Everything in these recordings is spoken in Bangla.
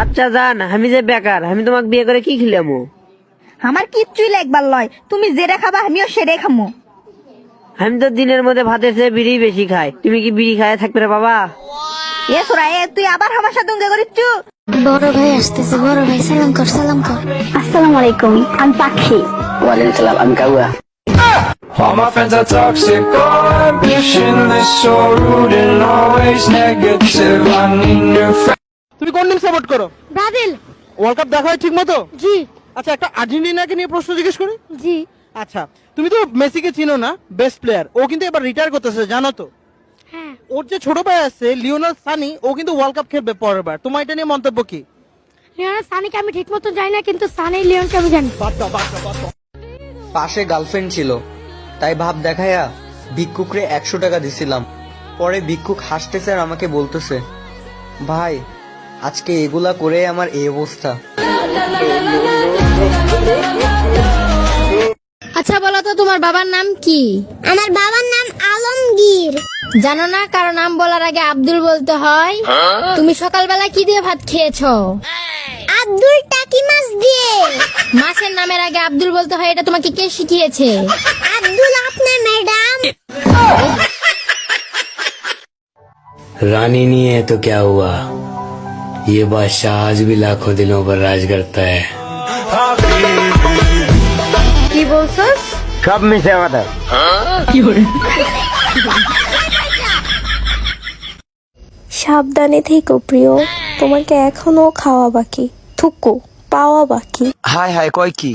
আচ্ছা জান আমি যে বেকার আমি তোমাকে বিয়ে করে কি খিলামো? আমার কিচ্ছুই লাগবার লয়। তুমি যেটা খাবা আমিও সেটাই খামো। আমি তো দিনের মধ্যে ভাতের চেয়ে বিড়ি বেশি খাই। তুমি কি বিড়ি খায় থাকবে রে বাবা? এ সোরা এ তুই আবার আমার সাথে উঙ্গে করিচ্ছু বড় ভাই আসতেছে বড় ভাই সালাম কর সালাম কর। আসসালামু আলাইকুম আমি পাখি। ওয়ালাইকুম সালাম আমি কাউয়া। All my friends are toxic, all ambitionless, so rude and always negative. I need new friends. কোন টিম সাপোর্ট করো? ব্রাজিল। ওয়ার্ল্ড কাপ দেখা হয় ঠিক মতো? জি। আচ্ছা একটা আর্জেন্টিনাকে নিয়ে প্রশ্ন জিজ্ঞেস করি? জি। আচ্ছা তুমি তো মেসিকে চিনো না বেস্ট প্লেয়ার ও কিন্তু এবার রিটায়ার করতেছে জানো তো? হ্যাঁ। ওর যে ছোট ভাই আছে লিওনাল সানি ও কিন্তু ওয়ার্ল্ড কাপ খেলবে পরের বার। তোমার এটা নিয়ে মন্তব্য কি? লিওনার সানিকে আমি ঠিক মতো জানি না কিন্তু সানি লিওনকে আমি জানি। পাশে গার্লফ্রেন্ড ছিল। তাই ভাব দেখাইয়া ভিক্ষুকরে একশো টাকা দিছিলাম। পরে ভিক্ষুক হাসতেছে আর আমাকে বলতেছে ভাই আজকে এগুলা করে আমার এই অবস্থা আচ্ছা বলো তো তোমার বাবার নাম কি আমার বাবার নাম আলমগীর জানো না কারো নাম বলার আগে আব্দুল বলতে হয় তুমি সকালবেলা কি দিয়ে ভাত খেয়েছো আব্দুল টাকি মাছ দিয়ে মাছের নামের আগে আব্দুল বলতে হয় এটা তোমাকে কে শিখিয়েছে আব্দুল আপনার ম্যাডাম रानी नहीं है तो क्या हुआ ये बादशाह आज भी लाखों दिलों पर राज करता है কি বলছস সব মিশে কথা সাবধানে থেকো প্রিয় তোমাকে এখনো খাওয়া বাকি থুকু পাওয়া বাকি হাই হাই কয় কি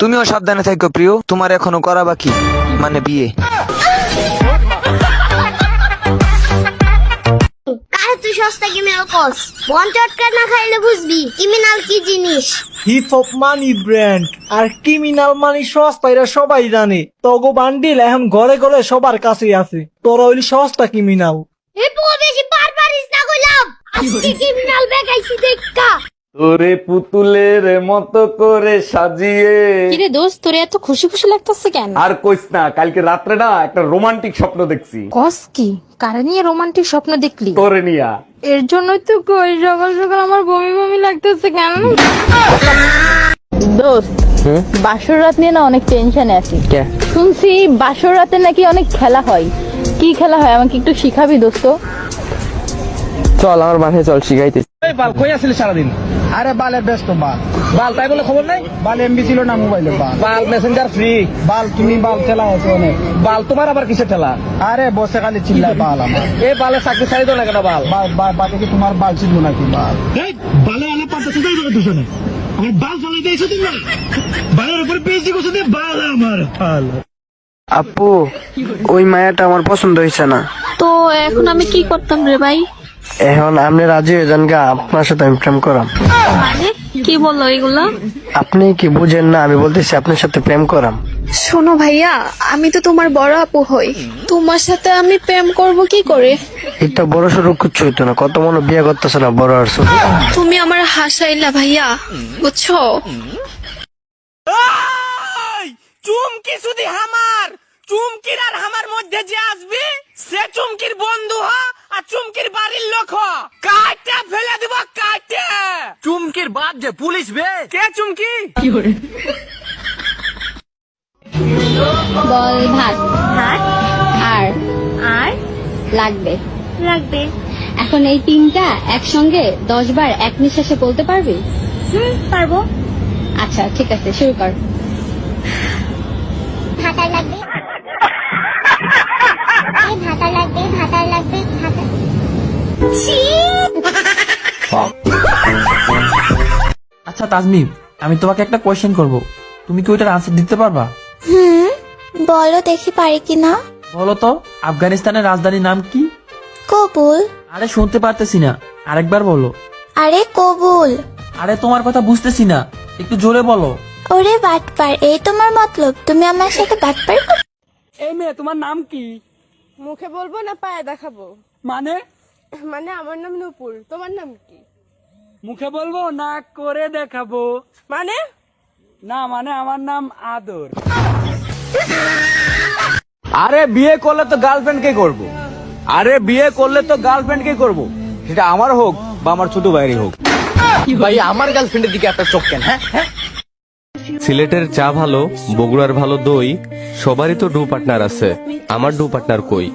তুমিও সাবধানে থাকো প্রিয় তোমার এখনো করা বাকি মানে বিয়ে তুই সস্তা কিমিনাল কস। বন চটকা না খাইলে বুঝবি কিমিনাল কি জিনিস? হিপ হপ মানি ব্র্যান্ড আর ক্রিমিনাল মানি সস্তা এরা সবাই জানে। তগো বান্ডিল এখন ঘরে ঘরে সবার কাছে আছে। তোরা হইলি সস্তা ক্রিমিনাল এ বেশি পার পারিস না কইলাম আজকে কিমিনাল বেকাইছি দেখা। তোরে পুতুলের মতো করে সাজিয়ে। কিরে দোস্ত তোর এত খুশি খুশি লাগতেছে কেন? আর কইস না কালকে রাত্রে না একটা রোমান্টিক স্বপ্ন দেখছি। কস কি? কারে নিয়ে রোমান্টিক স্বপ্ন দেখলি? তোরে নিয়া। এর জন্যই তো কই সকাল সকাল আমার বমি বমি লাগতেছে কেন? দোস্ত বাসর রাত নিয়ে না অনেক টেনশনে আছি। শুনছি বাসর রাতে নাকি অনেক খেলা হয়। কি খেলা হয় আমাকে একটু শিখাবি দোস্ত? চল আমার বাসায় চল শিখাইতে এই বাল কই আসলে সারাদিন? আরে বালে ব্যস্ত বাল। বাল তাই বলে খবর নাই? বাল এমবি ছিল না মোবাইলে বাল। বাল মেসেঞ্জার ফ্রি বাল তুমি বাল খেলা আছে অনেক। বাল তোমার আবার কিসে খেলা আরে বসে খালি চিল্লায় বাল আমার। এই বালে চাকরি দাও না কেন বাল? বাল বাকি কি তোমার বাল ছিল নাকি বাল? বালে আলে পাতা তো যাই দুজনে। আমার বাল দিয়েছ তুমি বালের উপর পেয়েছি বাল আমার বাল। আপু ওই মায়াটা আমার পছন্দ হয়েছে না। তো এখন আমি কি করতাম রে ভাই? এখন আপনি রাজি হয়ে যান গা আপনার সাথে আমি প্রেম করাম। মানে? কি বলল এগুলা? আপনি কি বুঝেন না আমি বলতেছি আপনার সাথে প্রেম করাম। শোনো ভাইয়া আমি তো তোমার বড় আপু হই। তোমার সাথে আমি প্রেম করব কি করে? এটা বড় সড়ো কিচ্ছু হইতো না কত মনে বিয়ে করতেছে না বড় আর। তুমি আমার হাসাইলা ভাইয়া বুঝছ? চুমকি শুধু হামার চুমকির আর হামার মধ্যে যে আসবে সে চুমকির বন্ধু হ আর চুমকির বাড়ির লোক হ। কাটটা ফেলে দিব কাটটা চুমকির বাদ যে পুলিশ বে। কে চুমকি? বল ভাত। ভাত? আর? আর? লাগবে। লাগবে। এখন এই তিনটা একসঙ্গে দশ বার এক নিঃশ্বাসে বলতে পারবি? হুম পারব। আচ্ছা ঠিক আছে শুরু কর। ভাতা লাগবে? ভাতা লাগবে ভাতা লাগবে ভাতা আচ্ছা তাজমিম আমি তোমাকে একটা কোয়েশ্চেন করব। তুমি কি ওইটার আনসার দিতে পারবা? হুম বলো দেখি পারি কিনা। বলো তো আফগানিস্তানের রাজধানীর নাম কি? কবুল। আরে শুনতে পারতেছি না। আরেকবার বলো। আরে কবুল। আরে তোমার কথা বুঝতেছি না। একটু জোরে বলো। ওরে বাটপার এই তোমার মতলব। তুমি আমার সাথে বাটপার এই মেয়ে তোমার নাম কি? মুখে বলব না পায়ে দেখাবো? মানে? মানে আমার নাম নুপুর। তোমার নাম কি? মুখে বলব না করে দেখাবো। মানে? না মানে আমার নাম আদর। আরে বিয়ে করলে তো গার্লফ্রেন্ড কে করব? আরে বিয়ে করলে তো গার্লফ্রেন্ড কে করব? সেটা আমার হোক বা আমার ছোট ভাইয়েরই হোক। ভাই আমার গার্লফ্রেন্ডের দিকে একটা চোখ কেন হ্যাঁ? হ্যাঁ? সিলেটের চা ভালো, বগুড়ার ভালো দই, সবারই তো ডু পার্টনার আছে। আমার ডু পার্টনার কই?